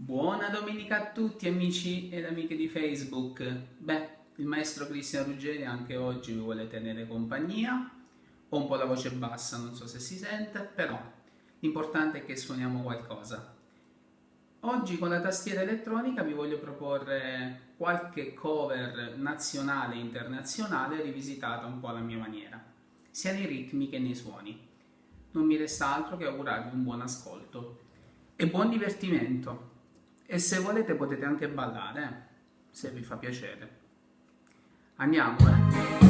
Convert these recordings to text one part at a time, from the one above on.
Buona domenica a tutti amici ed amiche di Facebook. Beh, il maestro Cristian Ruggeri anche oggi vi vuole tenere compagnia. Ho un po' la voce bassa, non so se si sente, però l'importante è che suoniamo qualcosa. Oggi con la tastiera elettronica vi voglio proporre qualche cover nazionale e internazionale rivisitata un po' alla mia maniera, sia nei ritmi che nei suoni. Non mi resta altro che augurarvi un buon ascolto e buon divertimento. E se volete potete anche ballare, se vi fa piacere. Andiamo, eh?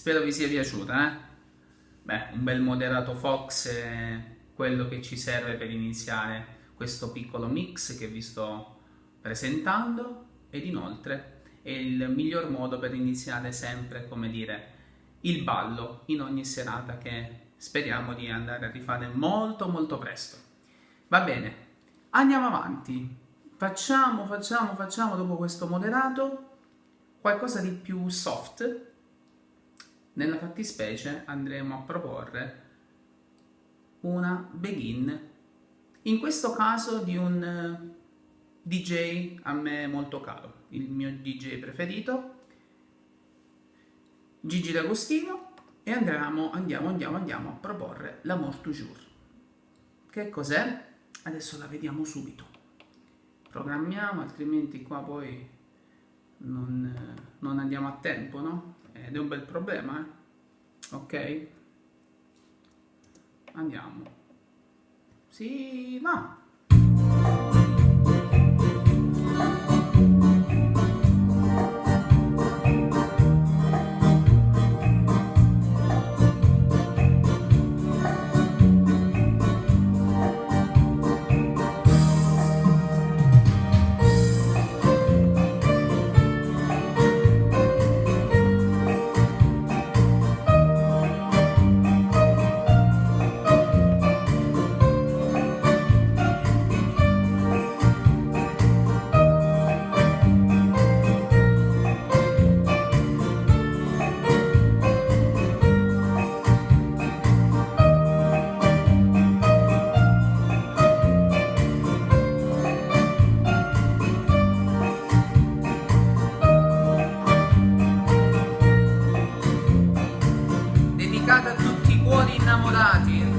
Spero vi sia piaciuta, eh? Beh, un bel moderato Fox è quello che ci serve per iniziare questo piccolo mix che vi sto presentando ed inoltre è il miglior modo per iniziare sempre, come dire, il ballo in ogni serata che speriamo di andare a rifare molto molto presto. Va bene, andiamo avanti. Facciamo, facciamo, facciamo dopo questo moderato qualcosa di più soft. Nella fattispecie andremo a proporre una begin, in questo caso di un eh, DJ a me molto caro, il mio DJ preferito, Gigi D'Agostino, e andiamo, andiamo, andiamo, andiamo a proporre l'Amour Toujours. Che cos'è? Adesso la vediamo subito. Programmiamo, altrimenti qua poi non, non andiamo a tempo, no? Ed è un bel problema, eh? Ok? Andiamo. Sì, va. innamorati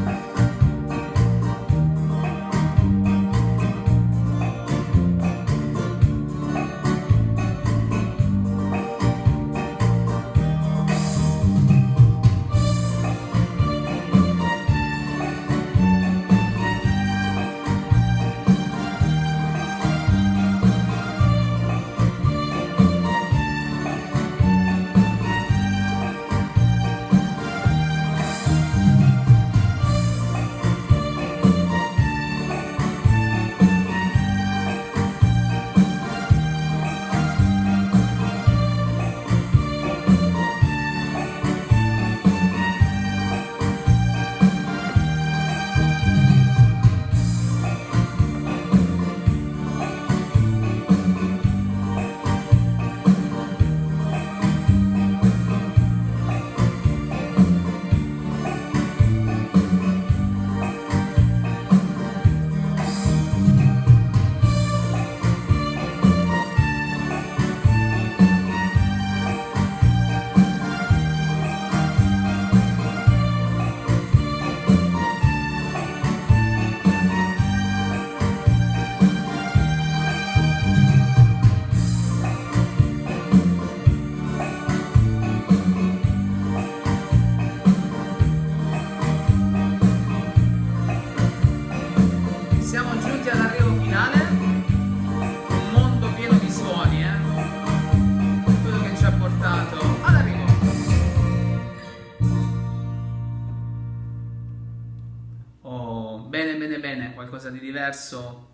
qualcosa di diverso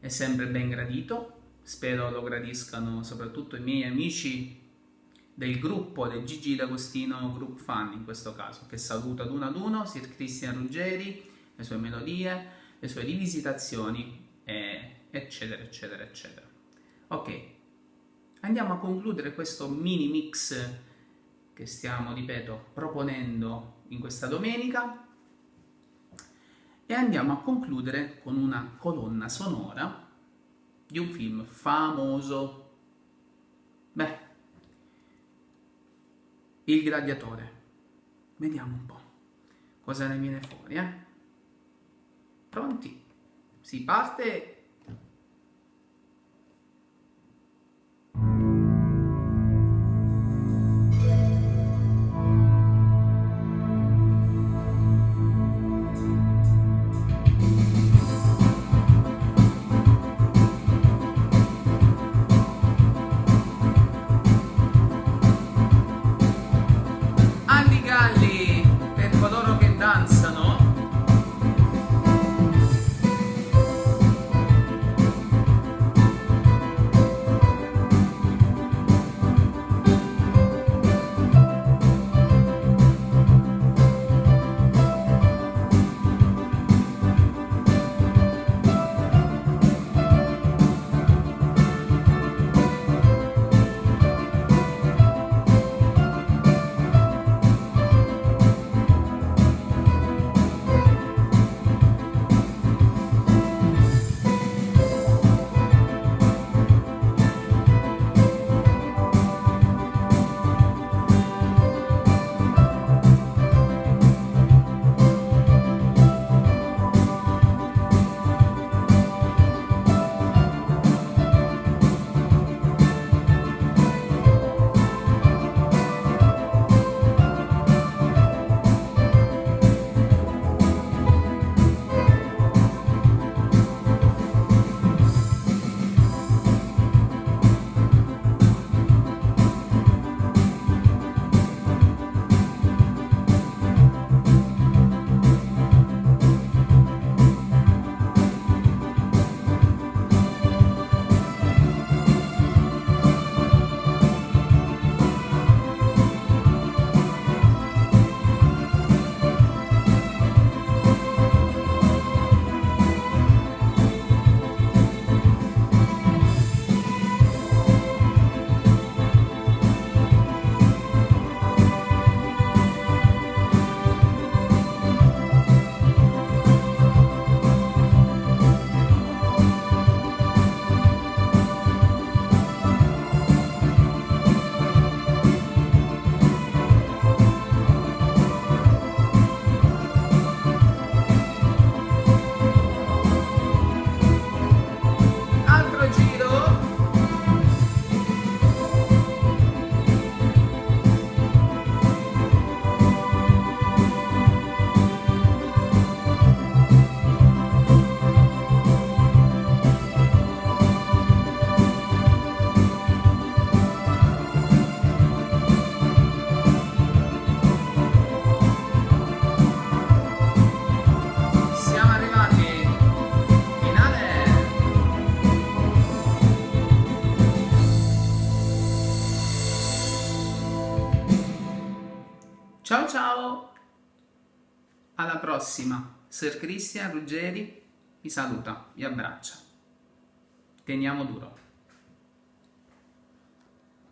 è sempre ben gradito. Spero lo gradiscano soprattutto i miei amici del gruppo del Gigi D'Agostino Group Fan in questo caso, che saluto ad uno ad uno, Sir Cristian Ruggeri, le sue melodie, le sue rivisitazioni, eccetera, eccetera, eccetera. Ok, andiamo a concludere questo mini mix che stiamo, ripeto, proponendo in questa domenica e andiamo a concludere con una colonna sonora di un film famoso. Beh, Il Gladiatore. Vediamo un po' cosa ne viene fuori, eh? Pronti? Si parte Alla prossima! Sir Christian Ruggeri vi saluta, vi abbraccia. Teniamo duro.